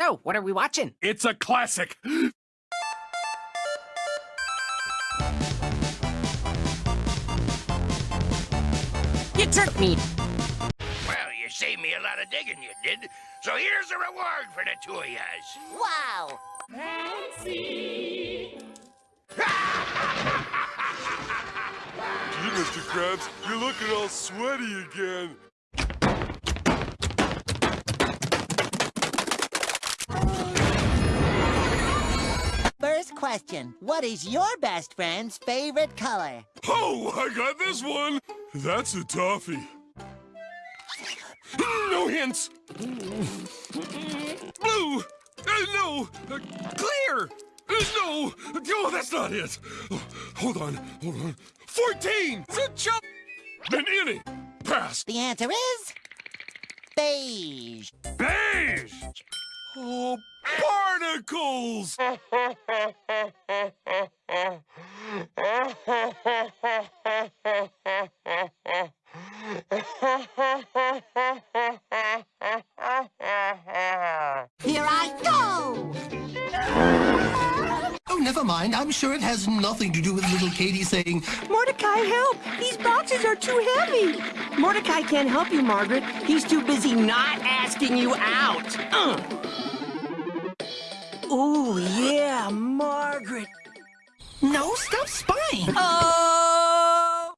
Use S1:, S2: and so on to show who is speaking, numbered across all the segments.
S1: So, what are we watching?
S2: It's a classic.
S1: You tricked me!
S3: Well, you saved me a lot of digging, you did. So here's a reward for the two of yous.
S4: Wow! Fancy!
S5: Gee, Mr. Krabs, you're looking all sweaty again.
S4: Question. What is your best friend's favorite color?
S5: Oh, I got this one. That's a toffee. No hints. Blue. Uh, no. Uh, clear. Uh, no. Oh, that's not it. Oh, hold on. Hold on. 14. It's a. Then any. Pass.
S4: The answer is... beige.
S5: Beige. Oh, barnacles.
S4: Here I go!
S6: Oh, never mind. I'm sure it has nothing to do with little Katie saying,
S7: Mordecai, help! These boxes are too heavy! Mordecai can't help you, Margaret. He's too busy not asking you out. Uh. Oh, yeah, Margaret.
S6: No, stop spying.
S7: Oh!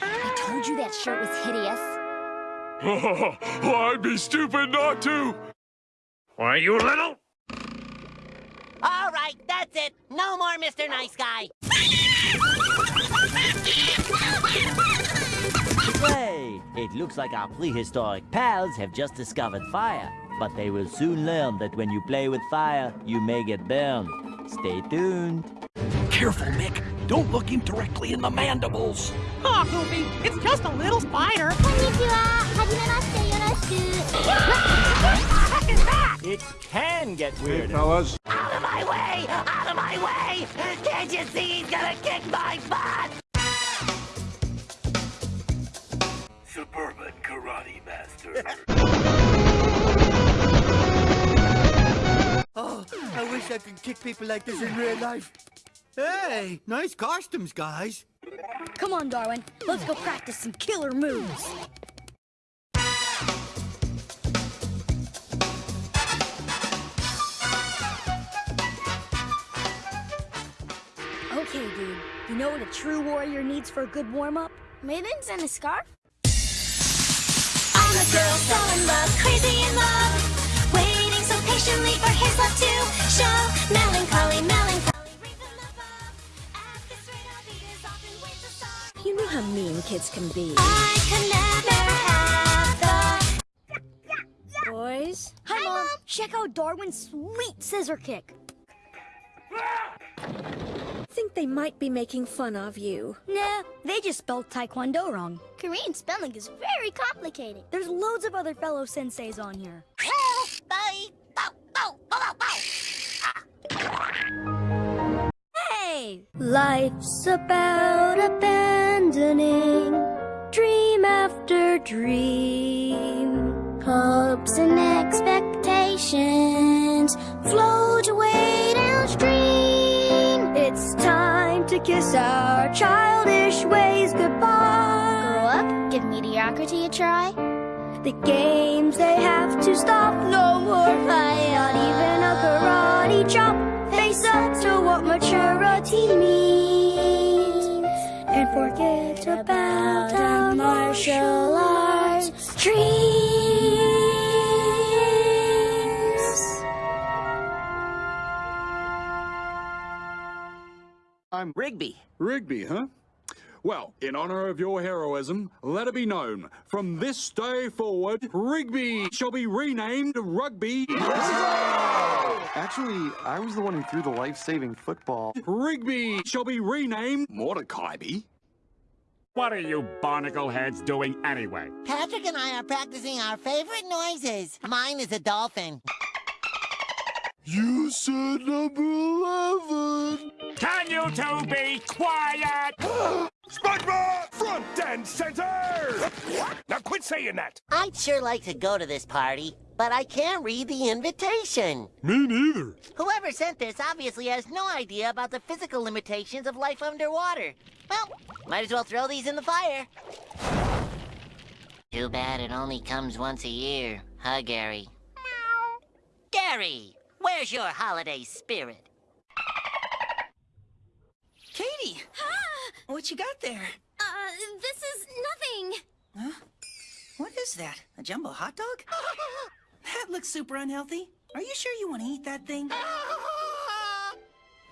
S8: I told you that shirt was hideous.
S5: Oh, I'd be stupid not to.
S3: Why, you little...
S4: All right, that's it. No more Mr. Nice Guy.
S9: Hey, it looks like our prehistoric pals have just discovered fire. But they will soon learn that when you play with fire, you may get burned. Stay tuned.
S2: Careful, Mick. Don't look him directly in the mandibles.
S7: Oh, Goofy, it's just a little spider.
S9: It can get weirder.
S3: Out of my way! Out of my way! Can't you see he's gonna kick my butt? Suburban Karate Master.
S6: wish I could kick people like this in real life. Hey, nice costumes, guys.
S8: Come on, Darwin. Let's go practice some killer moves. Okay, dude. You know what a true warrior needs for a good warm-up? Mittens and a scarf?
S10: I'm a girl so in love, crazy in love, waiting so patiently for his love to show. Melancholy, melancholy, reason above. At this rate, I'll be often with the sun.
S8: You know how mean kids can be.
S10: I could never have the.
S8: Boys? Hi, Mom. Check out Darwin's sweet scissor kick.
S11: think they might be making fun of you.
S8: Nah, they just spelled Taekwondo wrong.
S10: Korean spelling is very complicated.
S8: There's loads of other fellow senseis on here. Hey! Life's about abandoning dream after dream.
S10: Hopes and expectations float away downstream.
S8: It's time to kiss our childish ways goodbye.
S10: Grow up, give mediocrity a try.
S8: The games they have to stop, no more fight. Not even a karate chop. Face up to what maturity means. And forget about our martial arts dreams.
S12: I'm
S1: Rigby.
S12: Rigby, huh? Well, in honor of your heroism, let it be known, from this day forward, Rigby shall be renamed Rugby.
S13: Actually, I was the one who threw the life-saving football.
S12: Rigby shall be renamed Mordecai.
S2: What are you barnacle heads doing anyway?
S4: Patrick and I are practicing our favorite noises. Mine is a dolphin.
S5: You said number 11.
S2: Can you two be quiet?
S3: SpongeBob! Front and center! Now quit saying that!
S4: I'd sure like to go to this party, but I can't read the invitation.
S5: Me neither.
S4: Whoever sent this obviously has no idea about the physical limitations of life underwater. Well, might as well throw these in the fire. Too bad it only comes once a year, huh, Gary? Gary, where's your holiday spirit?
S7: Katie! What you got there?
S14: Uh, this is nothing.
S7: Huh? What is that? A jumbo hot dog? that looks super unhealthy. Are you sure you want to eat that thing?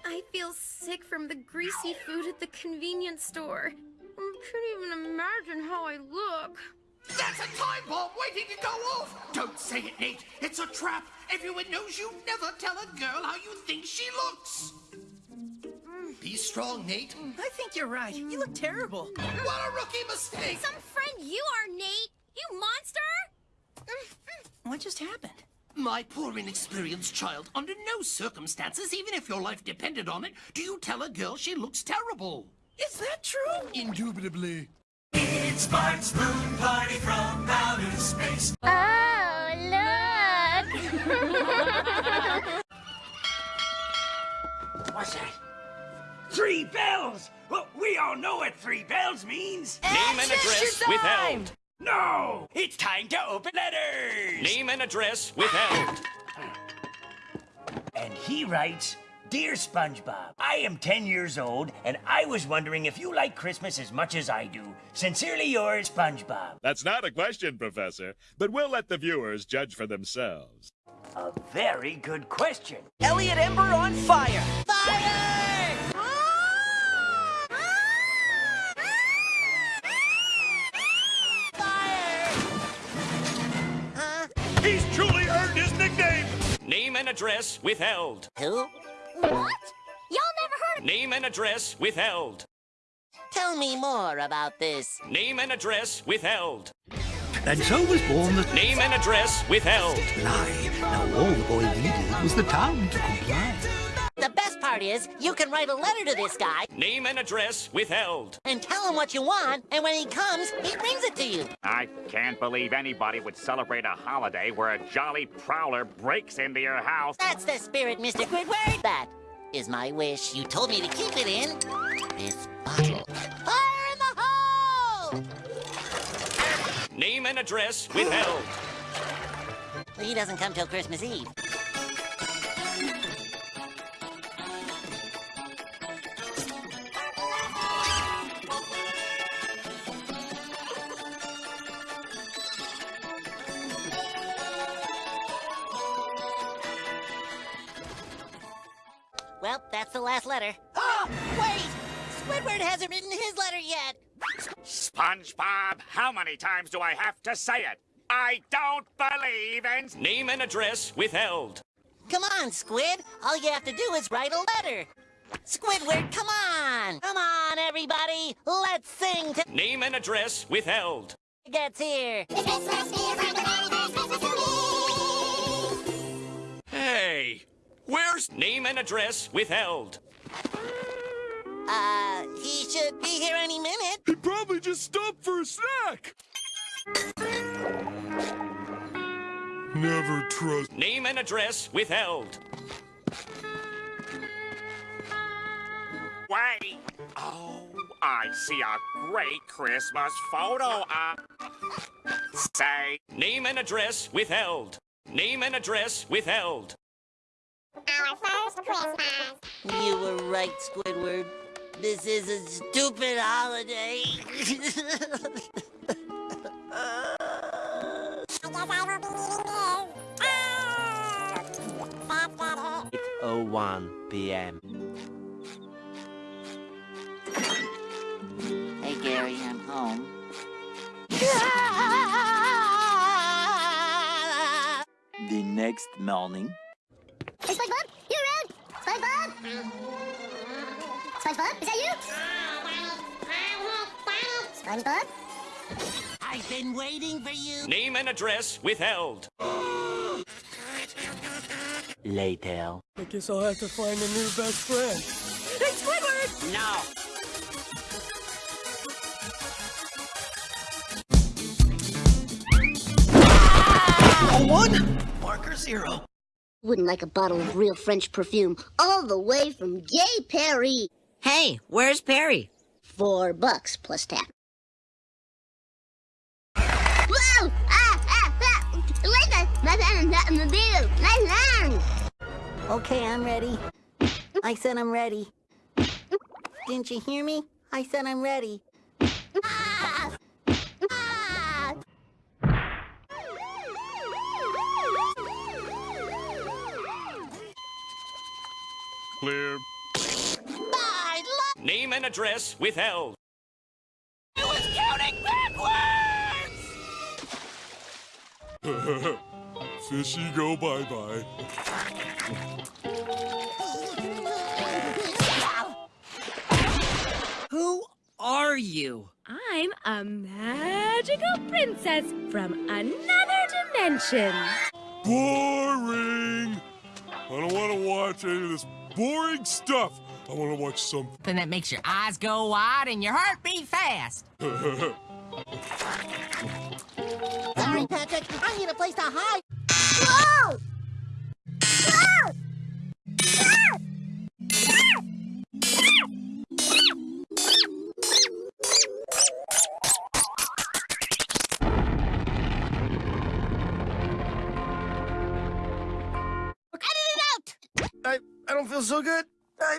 S15: I feel sick from the greasy food at the convenience store. I can't even imagine how I look.
S6: That's a time bomb waiting to go off! Don't say it, Nate. It's a trap. Everyone knows you never tell a girl how you think she looks. Be strong, Nate.
S7: I think you're right. You look terrible.
S6: What a rookie mistake!
S14: Some friend you are, Nate. You monster! Mm-hmm.
S7: What just happened?
S6: My poor inexperienced child, under no circumstances, even if your life depended on it, do you tell a girl she looks terrible.
S7: Is that true?
S6: Indubitably.
S16: It's Bart's Moon Party from outer space.
S14: Oh,
S9: Three bells! Well, we all know what three bells means.
S17: Name and address withheld.
S9: No! It's time to open letters!
S17: Name and address withheld.
S9: And he writes, Dear SpongeBob, I am 10 years old, and I was wondering if you like Christmas as much as I do. Sincerely yours, SpongeBob.
S18: That's not a question, Professor, but we'll let the viewers judge for themselves.
S9: A very good question.
S7: Elliot Ember on fire!
S4: Fire!
S18: He's truly earned his nickname!
S17: Name and address withheld.
S4: Who?
S14: What? Y'all never heard of
S17: Name and address withheld.
S4: Tell me more about this.
S17: Name and address withheld.
S6: And so was born the
S17: Name and address withheld.
S6: lie. Now all the boy needed was the time to comply.
S4: The best part is, you can write a letter to this guy
S17: Name and address withheld.
S4: and tell him what you want, and when he comes, he brings it to you.
S2: I can't believe anybody would celebrate a holiday where a jolly prowler breaks into your house.
S4: That's the spirit, Mr. Squidward. That is my wish. You told me to keep it in this bottle. Fire in the hole!
S17: Name and address withheld.
S4: He doesn't come till Christmas Eve.
S2: SpongeBob, how many times do I have to say it? I don't believe in.
S17: Name and address withheld.
S4: Come on, Squid. All you have to do is write a letter. Squidward, come on! Come on, everybody! Let's sing to
S17: Name and address withheld.
S4: gets here.
S17: Hey, where's name and address withheld?
S4: Uh, he should be here any minute.
S5: He probably just stopped for a snack. Never trust.
S17: Name and address withheld.
S2: Wait. Oh, I see a great Christmas photo. Uh, say,
S17: Name and address withheld. Name and address withheld.
S14: Our first Christmas.
S4: You were right, Squidward. This is a stupid holiday.
S19: It's 01 p.m.
S4: hey, Gary, I'm home.
S19: The next morning.
S14: Hey, SpongeBob, you around? SpongeBob? SpongeBob, is that you? SpongeBob?
S4: I've been waiting for you.
S17: Name and address withheld.
S19: Later.
S5: I guess I'll have to find a new best friend.
S7: Hey, Squidward!
S17: No.
S5: Oh
S20: one, marker zero.
S21: Wouldn't like a bottle of real French perfume all the way from Gay Paree.
S22: Hey, where's Perry?
S21: Four bucks plus tax. Whoa! Ah, ah, ah! Listen, my son, not in the bill. My son.
S22: Okay, I'm ready. I said I'm ready. Didn't you hear me? I said I'm ready.
S5: Clear.
S17: Name and address withheld.
S14: Counting backwards!
S5: Fishy go bye bye.
S7: Who are you?
S10: I'm a magical princess from another dimension.
S5: Boring. I don't want to watch any of this boring stuff. I want to watch some.
S11: Then that makes your eyes go wide and your heart beat fast.
S22: Sorry, Patrick. I need a place to hide. Whoa! Whoa!
S20: I, I don't feel so good. I...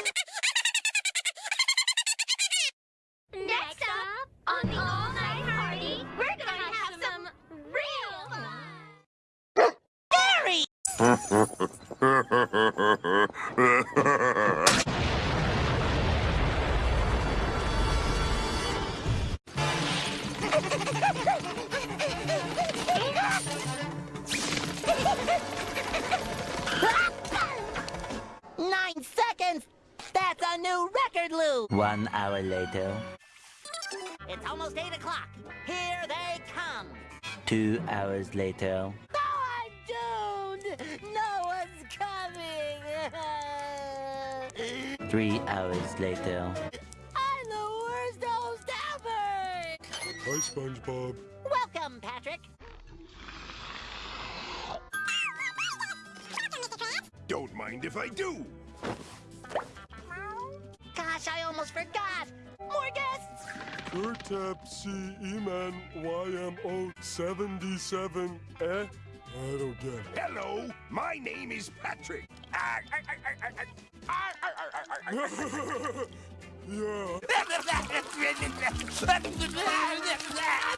S19: hour later,
S4: It's almost 8 o'clock. Here they come.
S19: two hours later,
S22: Don't! No one's coming!
S19: three hours later.
S22: I'm the worst host ever!
S5: Hi, SpongeBob.
S4: Welcome, Patrick.
S5: Don't mind if I do
S4: almost forgot. More guests!
S5: Kurtep C-E-Man YMO77 eh? I don't get it.
S23: Hello, my name is Patrick.
S5: yeah.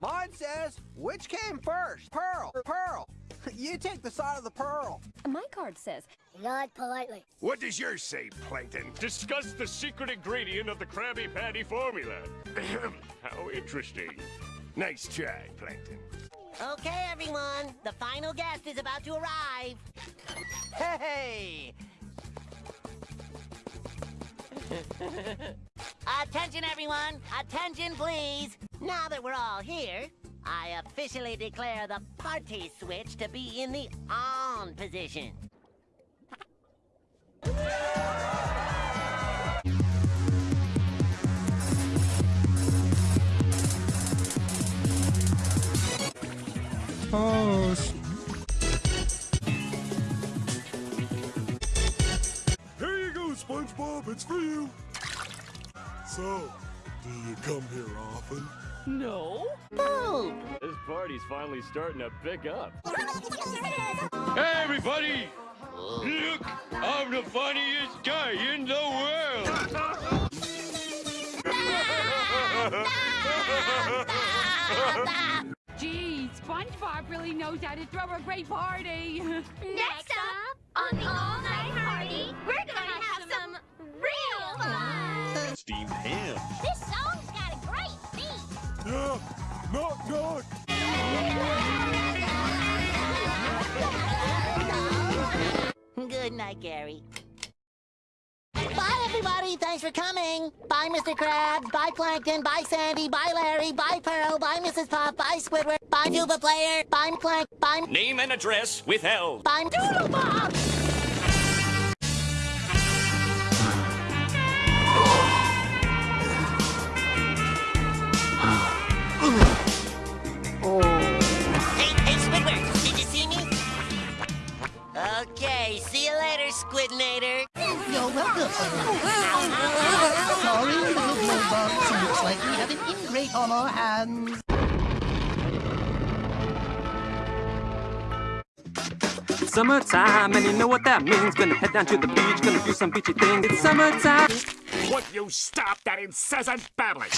S24: Mine says, which came first, Pearl, Pearl, you take the side of the pearl.
S10: My card says,
S21: Not politely.
S23: What does yours say, Plankton?
S17: Discuss the secret ingredient of the Krabby Patty formula. How interesting.
S23: Nice try, Plankton.
S4: Okay, everyone. The final guest is about to arrive.
S24: Hey!
S4: Attention, everyone. Attention, please. Now that we're all here, I officially declare the party switch to be in the on position.
S5: Oh. Here you go, SpongeBob. It's for you. So, do you come here often?
S10: No.
S4: Boo!
S25: This party's finally starting to pick up.
S5: Hey, everybody! Look, I'm the funniest guy in the world.
S10: Gee, SpongeBob really knows how to throw a great party.
S14: Next up, on the all-night party, we're gonna have some real fun.
S18: Steamed ham.
S14: This song's
S4: Good night, Gary. Bye, everybody. Thanks for coming. Bye, Mr. Krabs. Bye, Plankton. Bye, Sandy. Bye, Larry. Bye, Pearl. Bye, Mrs. Pop. Bye, Squidward. Bye, Tuba Player. Bye, Plank. Bye,
S17: Name and address withheld.
S4: bye, DoodleBob. Hey, Okay, see you later, Squidnator.
S6: You're welcome. Sorry, little Blowbox. Looks like we have an ingrate on our hands.
S26: Summertime, and you know what that means. Gonna head down to the beach, gonna do some beachy things. It's summertime.
S2: Would you stop that incessant babbling?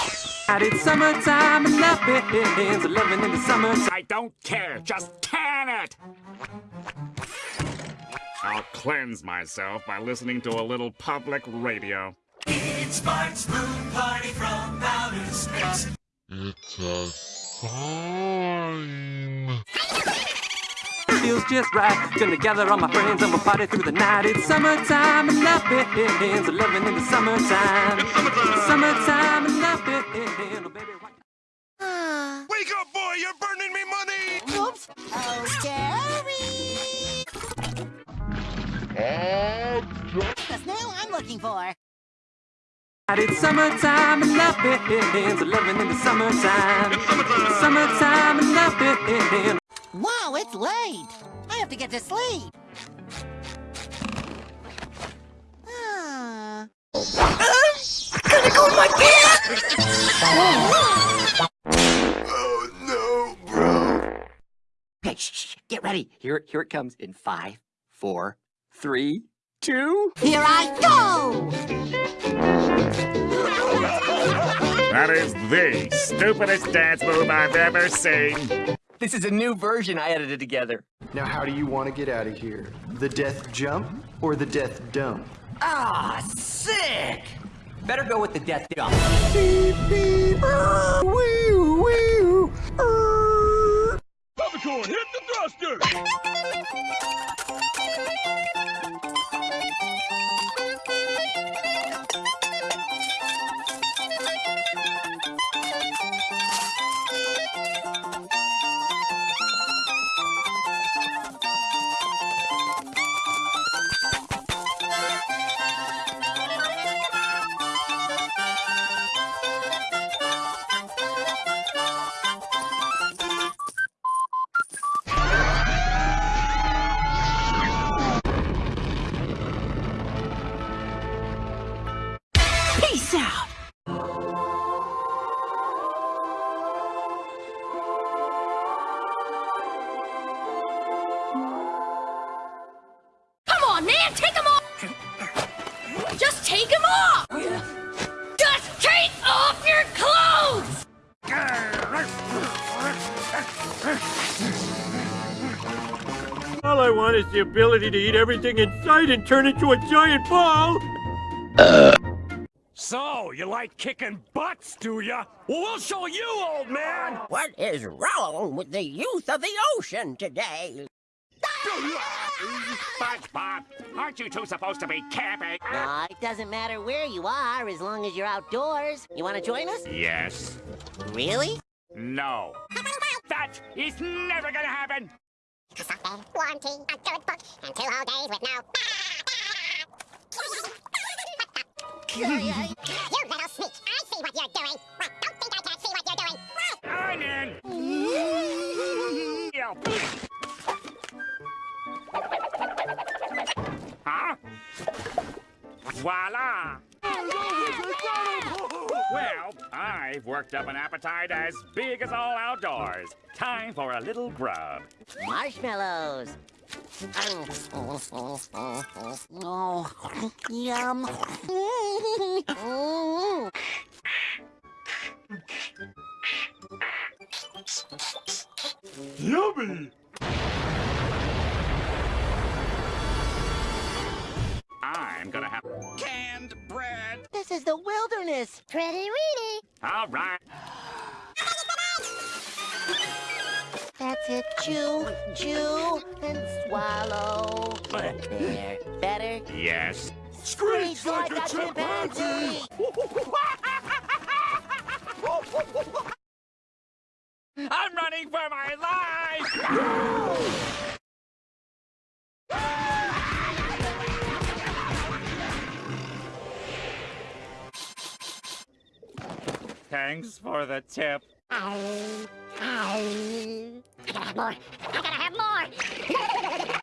S26: And it's summertime, and nothing's living in the summer.
S2: I don't care. Just can it. I'll cleanse myself by listening to a little public radio.
S16: It's Bart's Moon Party from outer space.
S5: It's a sign.
S26: Feels just right. Gonna gather all my friends and we'll party through the night. It's summertime, and nothing's living in the summertime. It's summertime, and nothing. Oh, baby, why- ah.
S5: Wake up, boy! You're burning me money!
S6: Oops.
S4: Oh, Gary! The snail I'm looking for.
S26: It's summertime and nothing's living in the summertime. It's summertime and nothing.
S4: Wow, it's late. I have to get to sleep. Ah.
S5: Oh no, bro!
S7: Hey, shh, shh, get ready. Here, here it comes in five, four, three, two.
S4: Here I go!
S2: That is the stupidest dance move I've ever seen.
S7: This is a new version I edited together.
S27: Now, how do you want to get out of here? The death jump or the death dump?
S7: Ah, sick! Better go with the death dump.
S5: Popcorn, hit the thruster!
S25: The ability to eat everything in sight and turn into a giant ball. Uh.
S17: So, you like kicking butts, do ya? Well, we'll show you, old man!
S28: What is wrong with the youth of the ocean today?
S2: SpongeBob, aren't you two supposed to be camping?
S4: Aw, it doesn't matter where you are as long as you're outdoors. You want to join us?
S2: Yes.
S4: Really?
S2: No. That is never gonna happen!
S21: Warranty, a good book, and two whole days with no. you little sneak! I see what you're doing. Well, don't think I can't see what you're doing.
S2: I'm in! Yo. Huh? Voila! Well, I've worked up an appetite as big as all outdoors. Time for a little grub.
S4: Marshmallows. Oh, yum.
S5: Yummy!
S2: I'm gonna have canned bread.
S4: This is the wilderness.
S21: Pretty weedy.
S2: All right.
S4: That's it. Chew, chew, and swallow. There. Better?
S2: Yes.
S4: Screech like a chimpanzee.
S2: I'm running for my life! Thanks for the tip.
S21: I gotta have more. I gotta have more.